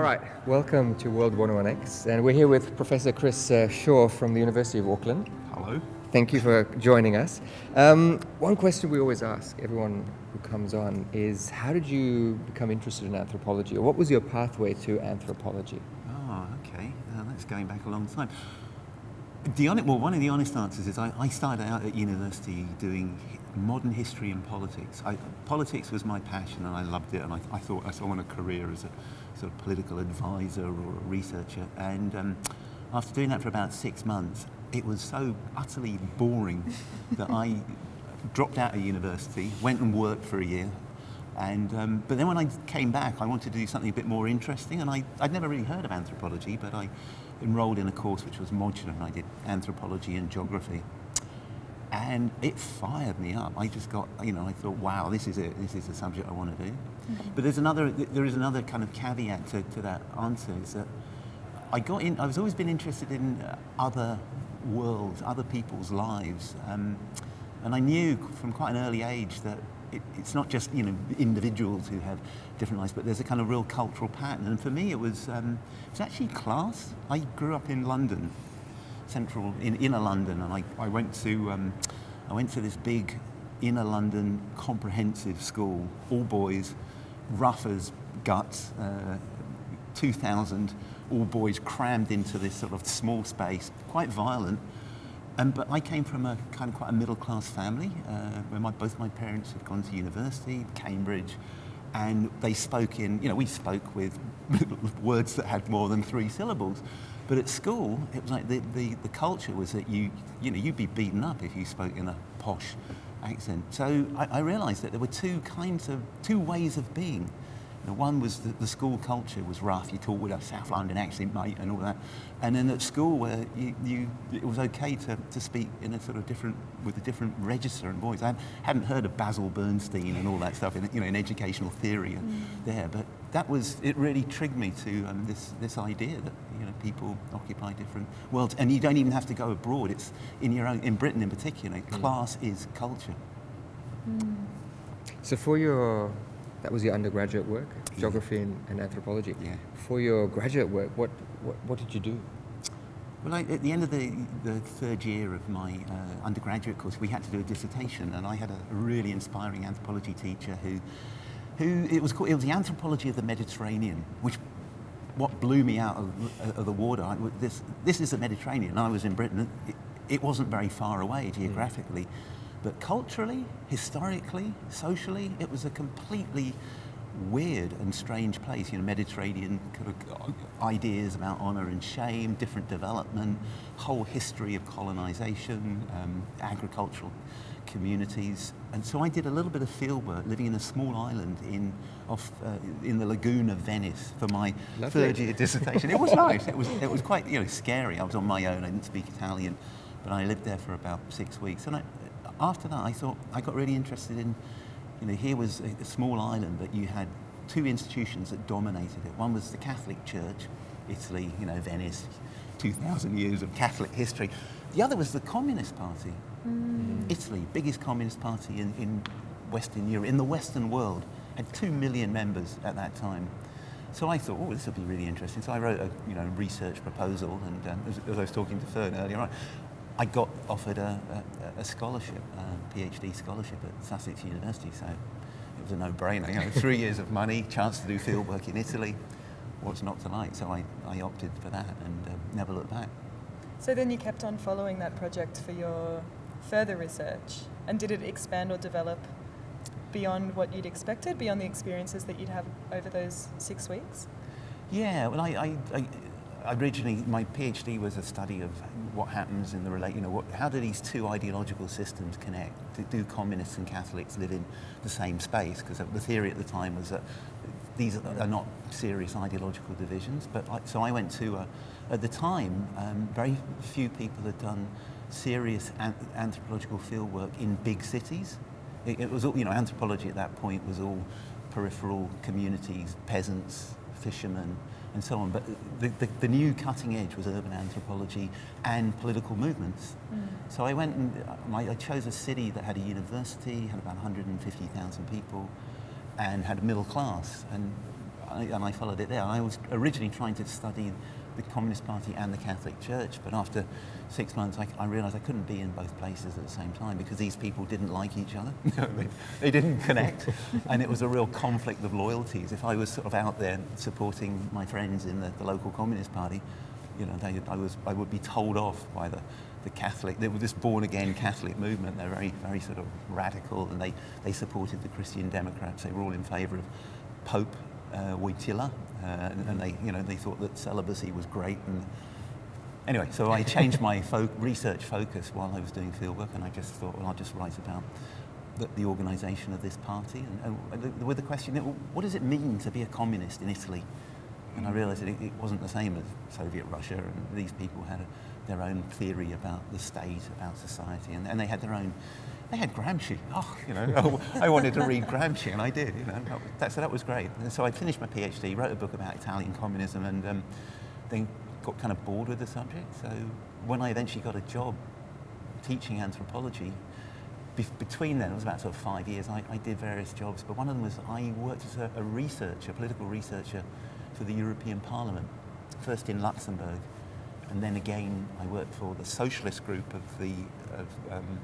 All right, welcome to World 101X, and we're here with Professor Cris uh, Shore from the University of Auckland. Hello. Thank you for joining us. Um, one question we always ask everyone who comes on is how did you become interested in anthropology, or what was your pathway to anthropology? Oh, okay. Uh, that's going back a long time. The honest, well, one of the honest answers is I, I started out at university doing modern history and politics. I, politics was my passion and I loved it and I, I thought I saw a career as a sort of political advisor or a researcher. And um, after doing that for about six months, it was so utterly boring that I dropped out of university, went and worked for a year. And, um, but then when I came back, I wanted to do something a bit more interesting. And I, I'd never really heard of anthropology, but I enrolled in a course which was modular and I did anthropology and geography and it fired me up. I just got, you know, I thought, wow, this is it. This is the subject I want to do. Mm-hmm. But there's another, there is another kind of caveat to, to that answer is that I got in. I was always been interested in uh, other worlds, other people's lives, um, and I knew from quite an early age that it, it's not just you know individuals who have different lives, but there's a kind of real cultural pattern. And for me, it was um, it was actually class. I grew up in London, central in inner London, and I, I went to um, I went to this big inner London comprehensive school, all boys, rough as guts, uh, 2,000 all boys crammed into this sort of small space, quite violent. Um, but I came from a kind of quite a middle class family uh, where my, both my parents had gone to university, Cambridge, and they spoke in, you know, we spoke with words that had more than three syllables. But at school, it was like the, the, the culture was that you, you know, you'd be beaten up if you spoke in a posh accent. So I, I realized that there were two kinds of, two ways of being. You know, one was that the school culture was rough. You talked with a South London accent, mate, and all that. And then at school, where you, you, it was okay to, to speak in a sort of different, with a different register and voice. I hadn't heard of Basil Bernstein and all that stuff in, you know, in educational theory mm. there, but that was, it really triggered me to um, this, this idea that you know, people occupy different worlds. And you don't even have to go abroad. It's in your own, in Britain in particular, mm. class is culture. Mm. So for your, that was your undergraduate work, yeah. geography and, and, anthropology. Yeah. For your graduate work, what, what, what did you do? Well, I, at the end of the, the third year of my uh, undergraduate course, we had to do a dissertation, and I had a really inspiring anthropology teacher who who it was called, it was the anthropology of the Mediterranean, which what blew me out of, of the water. I, this this is the Mediterranean. I was in Britain. It, it wasn't very far away geographically, mm. but culturally, historically, socially, it was a completely weird and strange place. You know, Mediterranean kind of ideas about honour and shame, different development, whole history of colonisation, um, agricultural communities. And so I did a little bit of field work living in a small island in, off, uh, in the lagoon of Venice for my Lovely. third year dissertation. it was nice. It was, it was quite you know, scary. I was on my own. I didn't speak Italian. But I lived there for about six weeks. And I, after that, I thought I got really interested in, you know, here was a, a small island, but you had two institutions that dominated it. One was the Catholic Church, Italy, you know, Venice, 2,000 years of Catholic history. The other was the Communist Party, mm. Italy, biggest communist party in, in Western Europe, in the Western world, had two million members at that time. So I thought, oh, this will be really interesting. So I wrote a you know, research proposal, and um, as, as, I was talking to Fern earlier on, I got offered a, a, a scholarship, a PhD scholarship at Sussex University. So it was a no-brainer. You know, three years of money, chance to do fieldwork in Italy. What's not to like? So I, I opted for that and uh, never looked back. So then you kept on following that project for your further research, and did it expand or develop beyond what you'd expected, beyond the experiences that you'd have over those six weeks? Yeah, well, I, I, I originally my PhD was a study of what happens in the relate. You know, what, how do these two ideological systems connect? Do, communists and Catholics live in the same space? Because the theory at the time was that these are not serious ideological divisions. But I, so I went to, a, at the time, um, very few people had done serious an anthropological fieldwork in big cities. It, it was all, you know, anthropology at that point was all peripheral communities, peasants, fishermen, and so on. But the, the, the, new cutting edge was urban anthropology and political movements. Mm. So I went and uh, I chose a city that had a university, had about 150,000 people, and had a middle class. And I, and I followed it there. I was originally trying to study the Communist Party and the Catholic Church, but after six months, I, I realised I couldn't be in both places at the same time because these people didn't like each other. they, they didn't connect, and it was a real conflict of loyalties. If I was sort of out there supporting my friends in the, the local Communist Party, you know, they, I, was, I would be told off by the, the Catholic, they were this born again Catholic movement. They're very, very sort of radical and they, they supported the Christian Democrats. They were all in favour of Pope uh, Wojtyla uh, and, and, they, you know, they thought that celibacy was great. And anyway, so I changed my fo research focus while I was doing fieldwork and I just thought, well, I'll just write about the, the organisation of this party and, and with the question, what does it mean to be a communist in Italy? And I realised that it, it, wasn't the same as Soviet Russia, and these people had a, their own theory about the state, about society, and, and they had their own. They had Gramsci. Oh, you know, I wanted to read Gramsci, and I did. You know, that, so that was great. And so I finished my PhD, wrote a book about Italian communism, and um, then got kind of bored with the subject. So when I eventually got a job teaching anthropology, be between then, it was about sort of five years, I, I, did various jobs, but one of them was I worked as a, a researcher, a political researcher for the European Parliament, first in Luxembourg, and then again I worked for the socialist group of the of, um,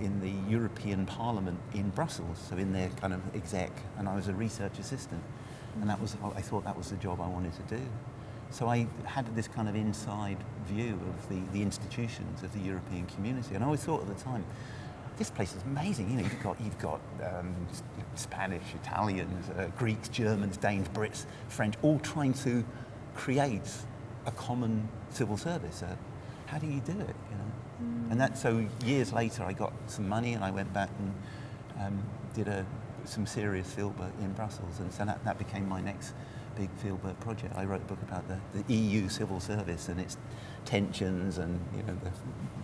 in the European Parliament in Brussels, so in their kind of exec, and I was a research assistant, and that was I thought that was the job I wanted to do. So I had this kind of inside view of the, the institutions of the European community, and I always thought at the time, this place is amazing. You know, you've got you've got um, Spanish, Italians, uh, Greeks, Germans, Danes, Brits, French, all trying to create a common civil service. Uh, how do you do it? You know. And that so years later, I got some money and I went back and um, did a some serious fieldwork in Brussels, and so that, that became my next big fieldwork project. I wrote a book about the, the EU civil service and its tensions and you know the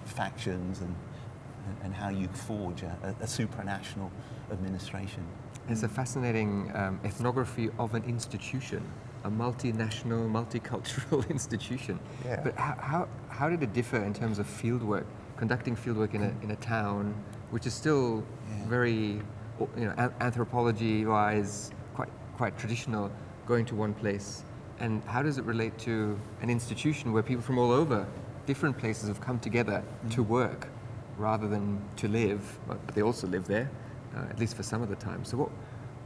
factions and and how you forge a, a supranational administration. It's a fascinating um, ethnography of an institution, a multinational, multicultural institution. Yeah. But how, how, how did it differ in terms of fieldwork, conducting fieldwork in a, in a town, which is still yeah. very, you know, anthropology-wise, quite, quite traditional, going to one place? And how does it relate to an institution where people from all over, different places have come together mm. to work? rather than to live, but they also live there, uh, at least for some of the time. So what,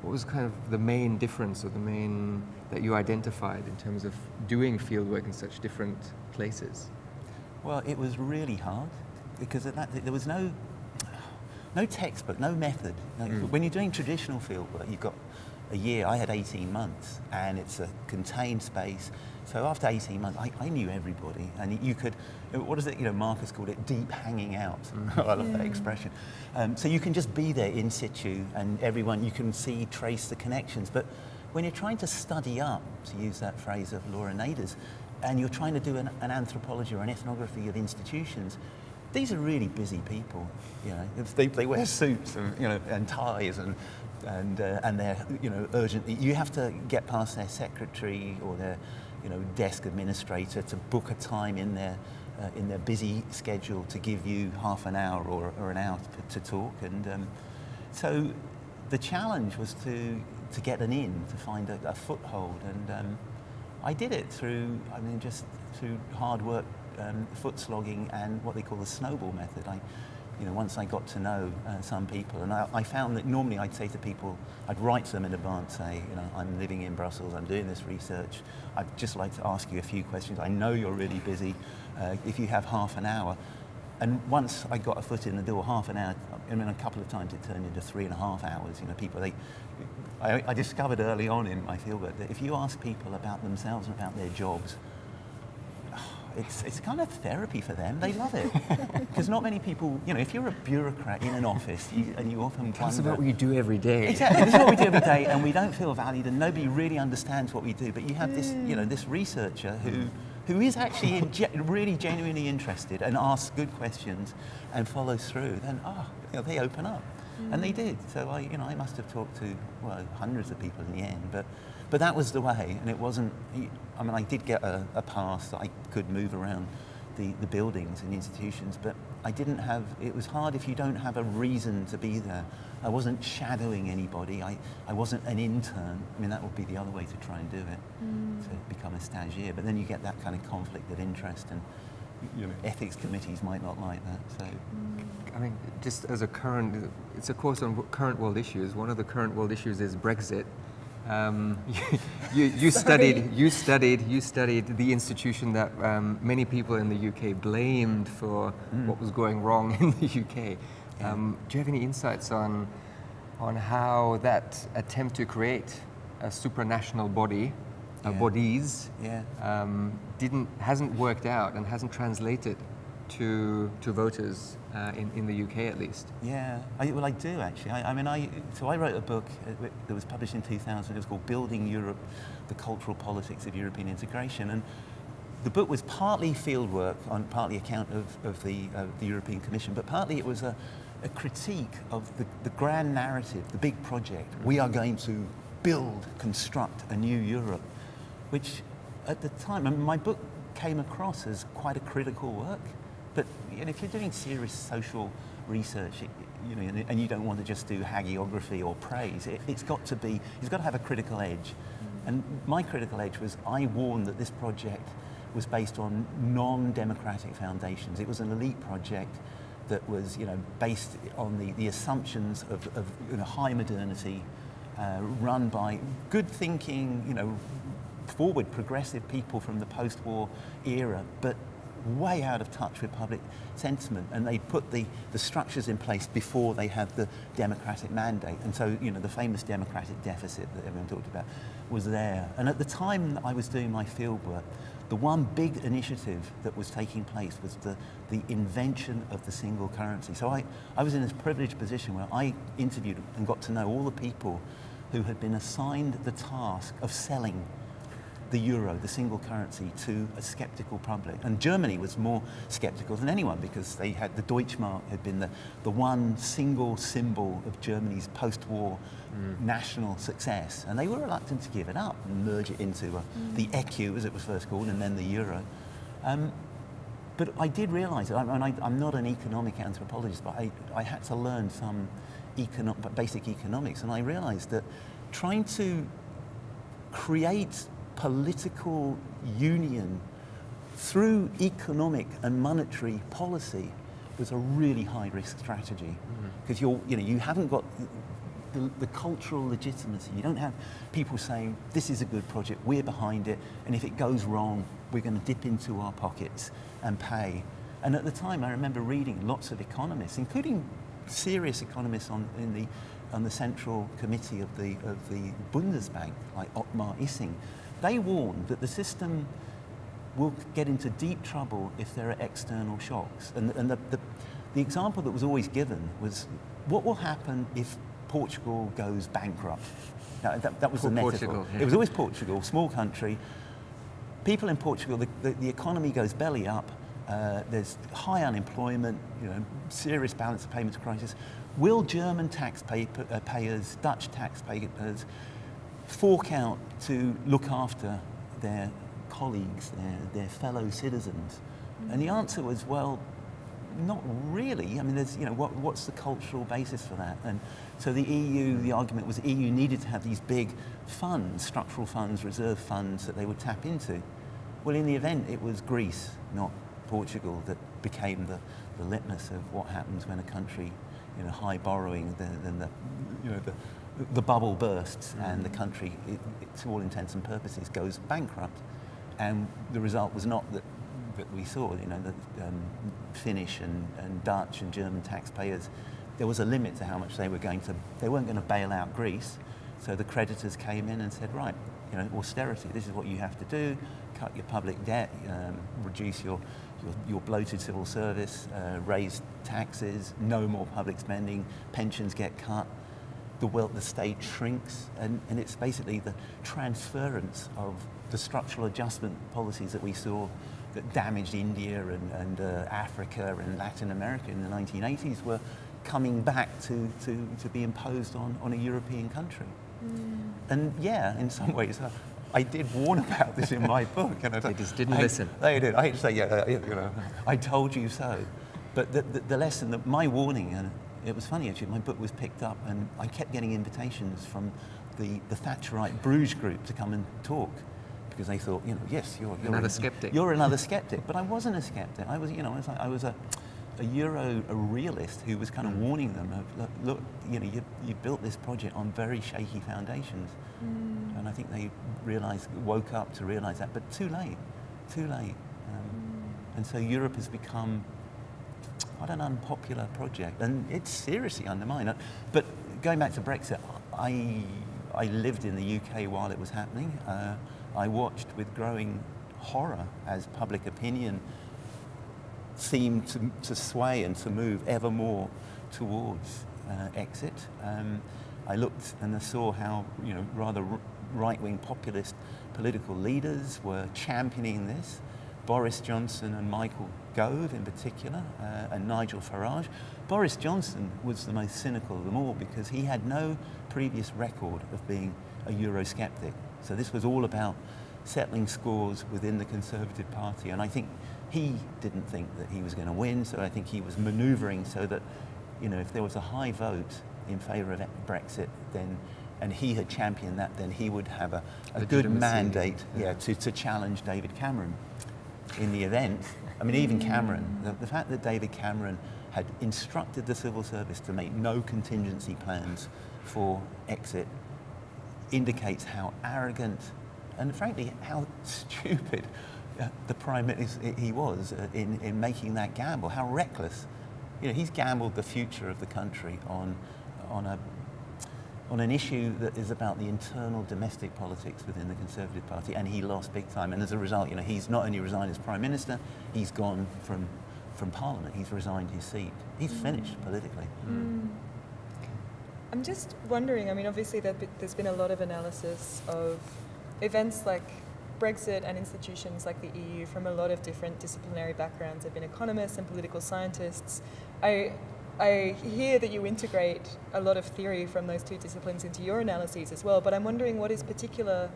what was kind of the main difference or the main that you identified in terms of doing fieldwork in such different places? Well, it was really hard because at that, there was no, no textbook, no method. mm. When you're doing traditional fieldwork, you've got a year. I had 18 months, and it's a contained space so after 18 months, I, I, knew everybody, and you could, what is it, you know, Marcus called it deep hanging out. I love that expression. Um, so you can just be there in situ, and everyone, you can see, trace the connections. But when you're trying to study up, to use that phrase of Laura Nader's, and you're trying to do an, an ethnography or an ethnography of institutions, these are really busy people. You know, they, they wear suits and, you know, and ties and and uh, and they're you know urgently. You have to get past their secretary or their you know, desk administrator to book a time in their, uh, in their busy schedule to give you half an hour or, or an hour to, to talk. And um, so the challenge was to, to get an in, to find a, a foothold. And um, I did it through, I mean, just through hard work, um, foot slogging and what they call the snowball method. I, you know, once I got to know uh, some people, and I, I, found that normally I'd say to people, I'd write to them in advance, say, you know, I'm living in Brussels, I'm doing this research, I'd just like to ask you a few questions. I know you're really busy. Uh, if you have half an hour, and once I got a foot in the door, half an hour, I mean, a couple of times it turned into three and a half hours. You know, people, they, I, I discovered early on in my field that if you ask people about themselves and about their jobs, it's, it's kind of therapy for them. They love it. Because not many people, you know, if you're a bureaucrat in an office you, and you often Tell us about what you do every day. Exactly. this is what we do every day and we don't feel valued and nobody really understands what we do. But you have this, you know, this researcher who, who is actually really genuinely interested and asks good questions and follows through, then, oh, you know, they open up. Mm. And they did. So I, you know, I must have talked to, well, hundreds of people in the end. But but that was the way, and it wasn't, I mean, I did get a, a pass that I could move around the, the buildings and institutions, but I didn't have, it was hard if you don't have a reason to be there. I wasn't shadowing anybody. I, I wasn't an intern. I mean, that would be the other way to try and do it, Mm. to become a stagiaire. But then you get that kind of conflict of interest and you know, ethics committees might not like that. So I mean, just as a current, it's a course on current world issues. One of the current world issues is Brexit. Um, you, you studied, you studied, you studied the institution that um, many people in the UK blamed for Mm. what was going wrong in the UK. Yeah. Um, do you have any insights on on how that attempt to create a supranational body, uh, Yeah. bodies, yeah. um, didn't hasn't worked out and hasn't translated to to voters uh, in in the UK at least. Yeah, I, well, I do actually. I, I mean, I so I wrote a book uh, that was published in 2000. It was called "Building Europe: The Cultural Politics of European Integration," and the book was partly fieldwork on partly account of, of the uh, the European Commission, but partly it was a, a critique of the, the grand narrative, the big project. We are going to build, construct a new Europe, which at the time, I mean, my book came across as quite a critical work. But you know, if you're doing serious social research, it, you know, and, and you don't want to just do hagiography or praise, it, it's got to be, it's got to have a critical edge. And my critical edge was I warned that this project was based on non-democratic foundations. It was an elite project that was, you know, based on the, the assumptions of, of you know, high modernity, uh, run by good thinking, you know, forward progressive people from the post-war era, but way out of touch with public sentiment. And they put the, the structures in place before they had the democratic mandate. And so, you know, the famous democratic deficit that everyone talked about was there. And at the time I was doing my fieldwork, the one big initiative that was taking place was the, the invention of the single currency. So I, I was in this privileged position where I interviewed and got to know all the people who had been assigned the task of selling the euro, the single currency, to a skeptical public. And Germany was more skeptical than anyone because they had the Deutschmark had been the, the one single symbol of Germany's post-war national success. And they were reluctant to give it up and merge it into uh, the ECU, as it was first called, and then the euro. Um, but I did realise that, I, and I, I'm not an economic anthropologist, but I, I had to learn some econo- basic economics, and I realised that trying to create political union through economic and monetary policy was a really high risk strategy. Mm. Because you're you know you haven't got the, the cultural legitimacy. You don't have people saying this is a good project we're behind it and if it goes wrong we're going to dip into our pockets and pay. And at the time I remember reading lots of economists including serious economists on in the on the central committee of the of the Bundesbank like Ottmar Issing they warned that the system will get into deep trouble if there are external shocks. And, and the, the, the example that was always given was what will happen if Portugal goes bankrupt? Now, that, that was Poor the metaphor. Portugal, yeah. It was always Portugal, small country. People in Portugal, the, the, the economy goes belly up. Uh, there's high unemployment, you know, serious balance of payments crisis. Will German taxpayers, Dutch taxpayers, fork out to look after their colleagues, their, their fellow citizens? And the answer was, well, not really. I mean, there's, you know, what, what's the cultural basis for that? And so the EU, the argument was the EU needed to have these big funds, structural funds, reserve funds that they would tap into. Well, in the event, it was Greece, not Portugal, that became the, the litmus of what happens when a country, you know, high borrowing, then, the, you know, the, the bubble bursts and the country, it, to all intents and purposes, goes bankrupt. And the result was not that, that we saw, you know, the um, Finnish and, and Dutch and German taxpayers, there was a limit to how much they were going to, they weren't going to bail out Greece. So the creditors came in and said, right, you know, austerity, this is what you have to do, cut your public debt, um, reduce your, your, your bloated civil service, uh, raise taxes, no more public spending, pensions get cut, the wealth, the state shrinks, and, and it's basically the transference of the structural adjustment policies that we saw that damaged India and, and uh, Africa and Latin America in the 1980s were coming back to, to, to be imposed on, on a European country. And yeah, in some ways, uh, I did warn about this in my book. And I, They just didn't I- listen. They did. I hate to say, yeah, uh, you know, I told you so. but the, the, the lesson, that my warning, and it was funny actually, my book was picked up and I kept getting invitations from the, the Thatcherite Bruges group to come and talk because they thought, you know, yes, you're, you're Another a, skeptic. You're another skeptic, but I wasn't a skeptic. I was, you know, I was, like, I was a, a Euro, a realist who was kind of mm. warning them of, look, look you know, you, you built this project on very shaky foundations. Mm. And I think they realized, woke up to realize that, but too late, too late. Um, mm. and so Europe has become quite an unpopular project, and it's seriously undermined. Uh, But going back to Brexit, I, I lived in the UK while it was happening. Uh, I watched with growing horror as public opinion seemed to, to sway and to move ever more towards uh, exit. Um, I looked and I saw how you know rather right-wing populist political leaders were championing this. Boris Johnson and Michael Gove in particular, uh, and Nigel Farage. Boris Johnson was the most cynical of them all because he had no previous record of being a Eurosceptic. So this was all about settling scores within the Conservative Party. And I think he didn't think that he was going to win, so I think he was manoeuvring so that, you know, if there was a high vote in favour of Brexit, then and he had championed that, then he would have a, a good mandate yeah. yeah. to, to challenge David Cameron in the event. I mean, even Cameron, the, the fact that David Cameron had instructed the civil service to make no contingency plans for exit indicates how arrogant and frankly how stupid uh, the prime minister he was uh, in, in making that gamble, how reckless. You know, he's gambled the future of the country on, on, a, on an issue that is about the internal domestic politics within the Conservative Party, and he lost big time. And as a result, you know, he's not only resigned as prime minister, he's gone from, from Parliament. He's resigned his seat. He's mm. finished politically. Mm. I'm just wondering, I mean, obviously there- there's been a lot of analysis of events like Brexit and institutions like the EU from a lot of different disciplinary backgrounds. There have been economists and political scientists. I, I hear that you integrate a lot of theory from those two disciplines into your analyses as well, but I'm wondering what is particular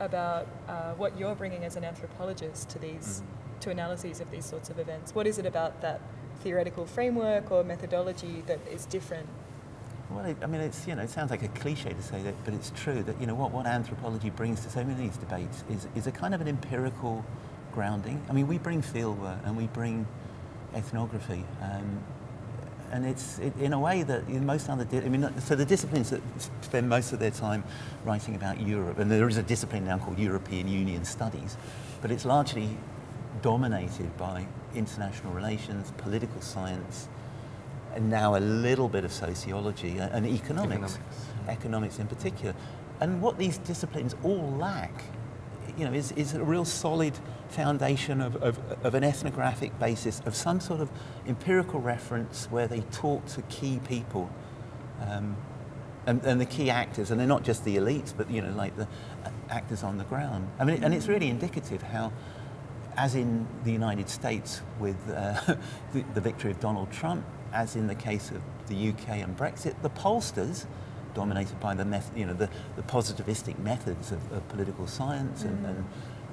about uh, what you're bringing as an anthropologist to these, to analyses of these sorts of events. What is it about that theoretical framework or methodology that is different Well, it, I mean, it's, you know, it sounds like a cliche to say that, but it's true that, you know, what, what anthropology brings to so many of these debates is, is a kind of an empirical grounding. I mean, we bring fieldwork and we bring ethnography. Um, and it's it, in a way that in most other, di- I mean, so the disciplines that spend most of their time writing about Europe, and there is a discipline now called European Union Studies, but it's largely dominated by international relations, political science, and now a little bit of sociology and and economics, Economics. economics in particular. And what these disciplines all lack, you know, is, is a real solid foundation of, of, of an ethnographic basis, of some sort of empirical reference where they talk to key people um, and, and the key actors, and they're not just the elites, but, you know, like the uh, actors on the ground. I mean, and it's really indicative how as in the United States with uh, the, the victory of Donald Trump, as in the case of the UK and Brexit, the pollsters, dominated by the, you know, the, the positivistic methods of, of political science and, and,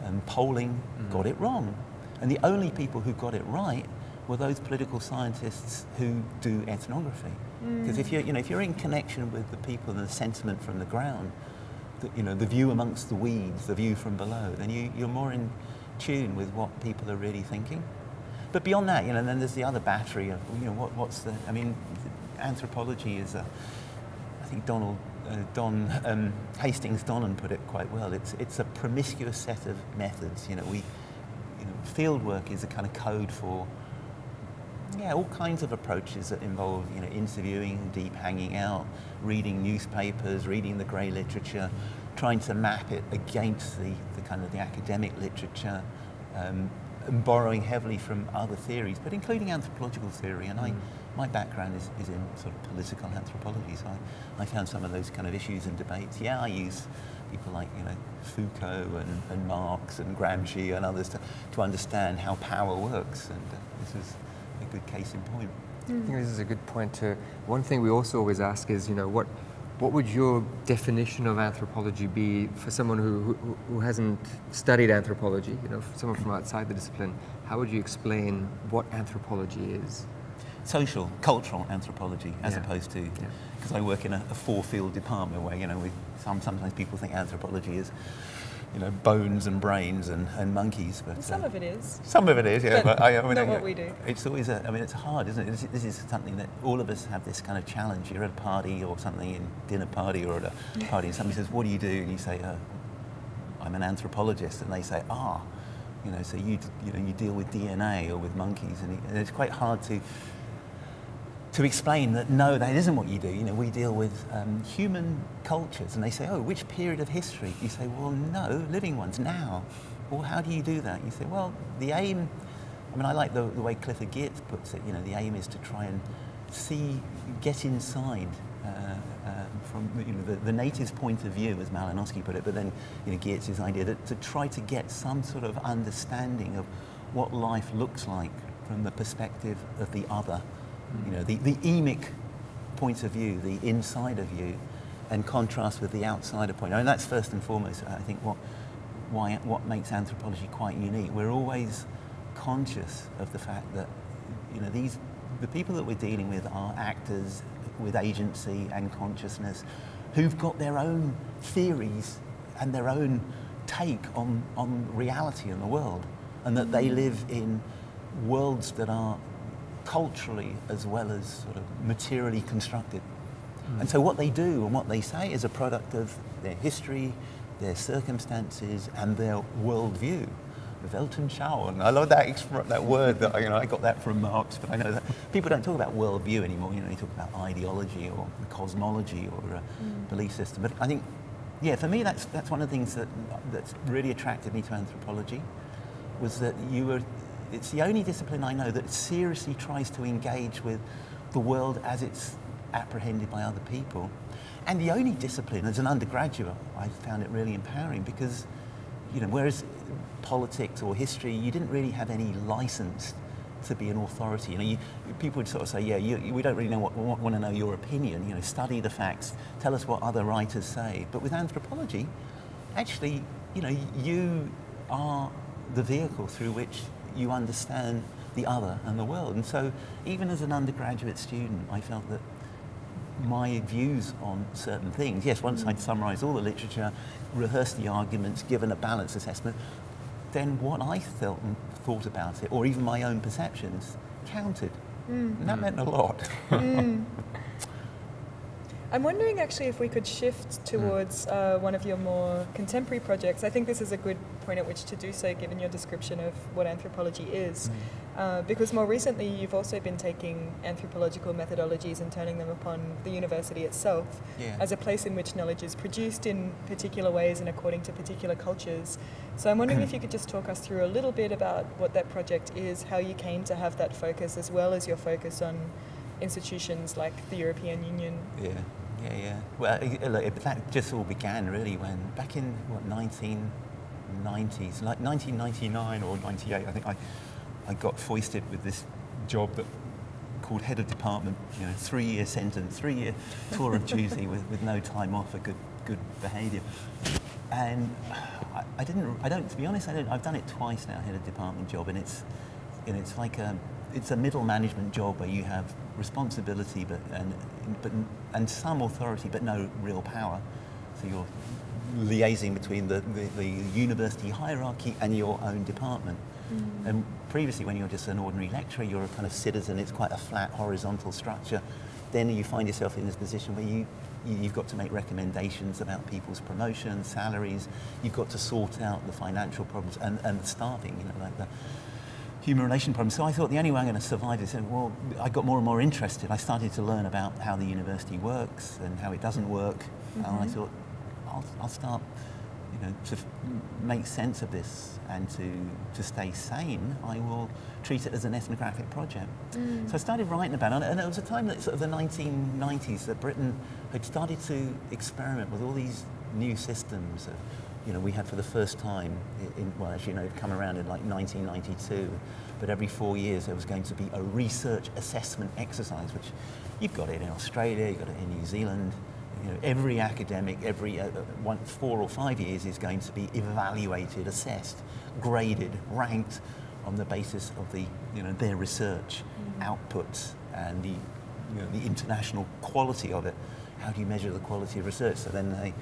and polling, mm. got it wrong. And the only people who got it right were those political scientists who do ethnography. Mm. Because if you're, you know, if you're in connection with the people and the sentiment from the ground, the, you know, the view amongst the weeds, the view from below, then you, you're more in tune with what people are really thinking. But beyond that, you know, then there's the other battery of, you know, what, what's the, I mean, anthropology is a, I think Donald, uh, Don um, Hastings Donnan put it quite well. It's, it's a promiscuous set of methods. You know, we, you know, field work is a kind of code for, yeah, all kinds of approaches that involve, you know, interviewing, deep hanging out, reading newspapers, reading the grey literature, trying to map it against the, the kind of the academic literature, um, and borrowing heavily from other theories, but including anthropological theory. And I, my background is, is in sort of political anthropology, so I, I found some of those kind of issues and debates. Yeah, I use people like you know Foucault and, and Marx and Gramsci and others to, to understand how power works, and uh, this is a good case in point. I think this is a good point to. One thing we also always ask is, you know, what what would your definition of anthropology be for someone who, who, who hasn't studied anthropology? You know, for someone from outside the discipline, how would you explain what anthropology is? Social, cultural anthropology, as Yeah. opposed to, Yeah. because I work in a, a four-field department where, you know, we, some, sometimes people think anthropology is, you know, bones and brains and, and monkeys. But, And some uh, of it is. some of it is, yeah. But But, I, I mean, not I- what we do. It's always, a, I mean, it's hard, isn't it? This, this is something that all of us have this kind of challenge. You're at a party or something, in dinner party or at a party, and somebody says, "What do you do?" And you say, uh, "I'm an anthropologist," and they say, "Ah." You know, so you, you know, you deal with DNA or with monkeys, and, it, and it's quite hard to to explain that no, that isn't what you do. You know, we deal with um, human cultures, and they say, oh, which period of history? You say, well, no, living ones now. Well, how do you do that? You say, well, the aim. I mean, I like the, the way Clifford Geertz puts it. You know, the aim is to try and see, get inside. Uh, um, from you know, the, the native's point of view, as Malinowski put it, but then you know, Geertz's idea that to try to get some sort of understanding of what life looks like from the perspective of the other, you know, the, the emic point of view, the insider view, and contrast with the outsider point. I mean, that's first and foremost, I think, what, why, what makes anthropology quite unique. We're always conscious of the fact that, you know, these, the people that we're dealing with are actors with agency and consciousness who've got their own theories and their own take on, on reality and the world, and that they mm. live in worlds that are culturally as well as sort of materially constructed. And so what they do and what they say is a product of their history, their circumstances, and their worldview. Weltanschauung. I love that that word. That you know, I got that from Marx, but I know that people don't talk about worldview anymore. You know, they talk about ideology or cosmology or a belief system. But I think, yeah, for me, that's that's one of the things that that's really attracted me to anthropology, was that you were. It's the only discipline I know that seriously tries to engage with the world as it's apprehended by other people. And the only discipline, as an undergraduate, I found it really empowering because, you know, whereas politics or history, you didn't really have any license to be an authority. You know, you, people would sort of say, yeah, you, you- we don't really know what, want, want to know your opinion. You know, study the facts, tell us what other writers say. But with anthropology, actually, you know, you are the vehicle through which you understand the other and the world. And so, even as an undergraduate student, I felt that my views on certain things, yes, once I'd summarised all the literature, rehearsed the arguments, given a balanced assessment, then what I felt and thought about it, or even my own perceptions, counted. Mm. And that meant a lot. Mm. I'm wondering actually if we could shift towards uh, one of your more contemporary projects. I think this is a good point at which to do so, given your description of what anthropology is. Uh, because more recently, you've also been taking anthropological methodologies and turning them upon the university itself Yeah. as a place in which knowledge is produced in particular ways and according to particular cultures. So I'm wondering if you could just talk us through a little bit about what that project is, how you came to have that focus, as well as your focus on institutions like the European Union. Yeah, yeah, yeah. Well, look, that just all began really when back in what 1990s, like 1999 or 98, I think I, I got foisted with this job that called head of department. You know, three-year sentence, three-year tour of duty with, with no time off for good good behaviour. And I, I didn't. I don't. To be honest, I don't. I've done it twice now, head of department job, and it's and it's like a it's a middle management job where you have responsibility but and but and some authority but no real power. So you're liaising between the, the, the university hierarchy and your own department. Mm. And previously, when you're just an ordinary lecturer, you're a kind of citizen. It's quite a flat horizontal structure. Then you find yourself in this position where you you- you've got to make recommendations about people's promotions, salaries. You've got to sort out the financial problems and, and staffing, you know, like the human relation problems. So I thought the only way I'm going to survive is, and well, I got more and more interested. I started to learn about how the university works and how it doesn't work. And I mm-hmm. thought, I'll, I'll start, you know, to f- make sense of this and to, to stay sane, I will treat it as an ethnographic project. Mm. So I started writing about it, and it was a time that sort of the 1990s that Britain had started to experiment with all these new systems. Of, you know, we had for the first time, in, well, as you know, it'd come around in like 1992, but every four years there was going to be a research assessment exercise, which you've got it in Australia, you've got it in New Zealand. You know, every academic, every uh, uh, one, four or five years is going to be evaluated, assessed, graded, ranked on the basis of the, you know, their research outputs and the, you know, the international quality of it. How do you measure the quality of research? So then they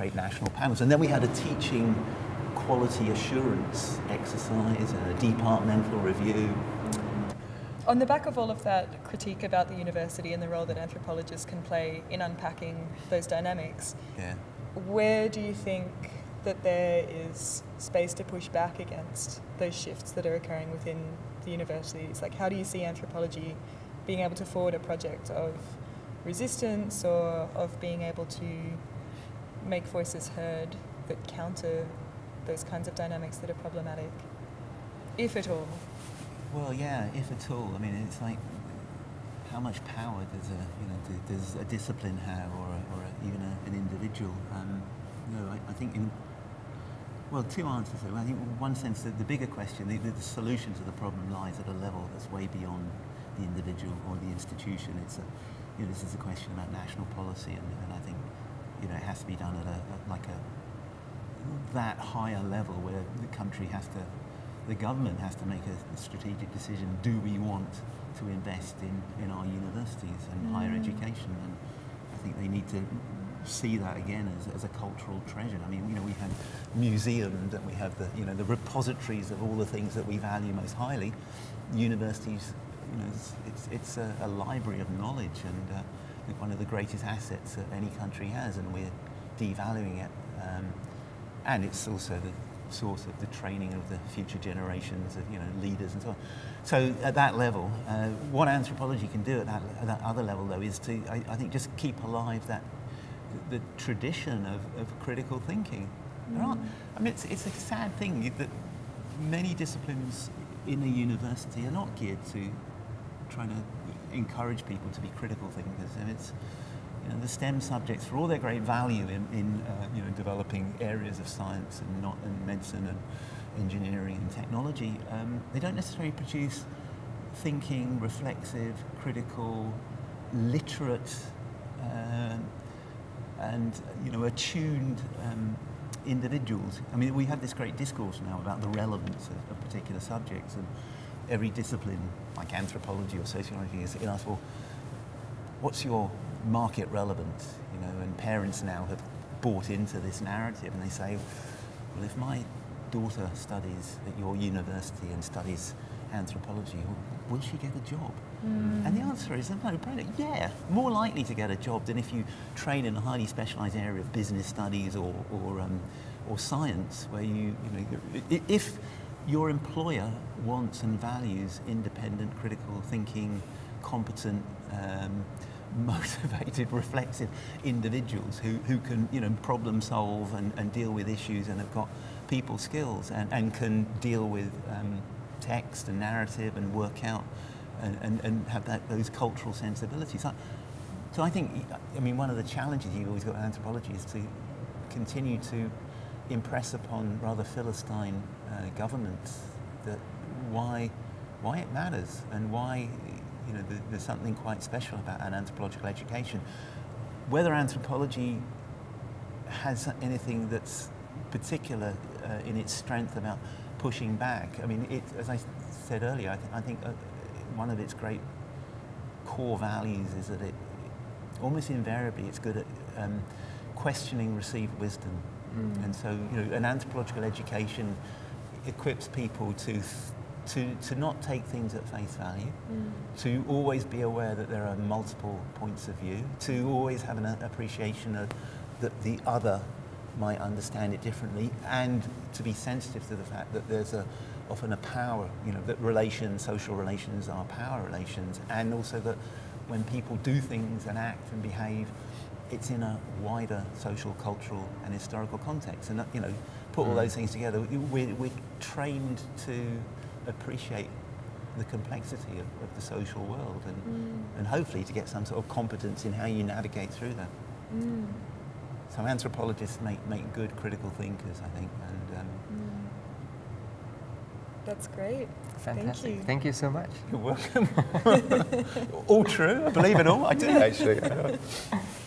create national panels. And then we had a teaching quality assurance exercise and a departmental review. On the back of all of that critique about the university and the role that anthropologists can play in unpacking those dynamics, Yeah. where do you think that there is space to push back against those shifts that are occurring within the universities? Like, how do you see anthropology being able to forward a project of resistance or of being able to make voices heard that counter those kinds of dynamics that are problematic, if at all? Well, yeah, if at all. I mean, it's like how much power does a you know does a discipline have, or, a, or a, even a, an individual? Um, no, I, I think in well, two answers. there. I think in one sense the bigger question, the, the solution to the problem lies at a level that's way beyond the individual or the institution. It's a you know this is a question about national policy, and, and I think you know it has to be done at a at like a that higher level where the country has to, the government has to make a strategic decision. Do we want to invest in, in our universities and higher education? And I think they need to see that again as, as a cultural treasure. I mean, you know, we have museums and we have the, you know, the repositories of all the things that we value most highly. Universities, you know, it's, it's, it's a, a library of knowledge and uh, one of the greatest assets that any country has and we're devaluing it. Um, and it's also the source of the training of the future generations of you know leaders and so on. So at that level, uh, what anthropology can do at that, at that other level though is to I, I think just keep alive that the, the tradition of, of critical thinking. There aren't, I mean, it's, it's a sad thing that many disciplines in a university are not geared to trying to encourage people to be critical thinkers, and it's you know, the STEM subjects, for all their great value in, in uh, you know, developing areas of science and, not, and medicine and engineering and technology, um, they don't necessarily produce thinking, reflexive, critical, literate, um, and you know, attuned um, individuals. I mean, we have this great discourse now about the relevance of, of particular subjects, and every discipline, like anthropology or sociology, is asks, well, what's your market relevance? You know, and parents now have bought into this narrative, and they say, well, if my daughter studies at your university and studies anthropology, will she get a job? And the answer is no brainer. Yeah, more likely to get a job than if you train in a highly specialised area of business studies or or, um, or science, where you you know if your employer wants and values independent, critical thinking, competent. Um, motivated, reflexive individuals who, who can, you know, problem solve and, and deal with issues and have got people skills and, and can deal with um, text and narrative and work out and, and, and have that, those cultural sensibilities. So, so I think, I mean, one of the challenges you've always got in anthropology is to continue to impress upon rather philistine uh, governments that why, why it matters and why you know, there- there's something quite special about an anthropological education. Whether anthropology has anything that's particular uh, in its strength about pushing back. I mean, it, as I said earlier, I, th- I think uh, one of its great core values is that it almost invariably it's good at um, questioning received wisdom. And so, you know, an anthropological education equips people to, th- to, to not take things at face value, to always be aware that there are multiple points of view, to always have an appreciation of that the other might understand it differently, and to be sensitive to the fact that there's a, often a power, you know, that relations, social relations are power relations, and also that when people do things and act and behave, it's in a wider social, cultural, and historical context. And, uh, you know, put all mm. those things together, we- we're, we're trained to appreciate the complexity of, of the social world and, mm. and hopefully to get some sort of competence in how you navigate through that. Mm. So anthropologists make, make good critical thinkers, I think. And um, That's great. Fantastic. Thank you. Thank you so much. you're welcome. all true, I believe it all. I do actually.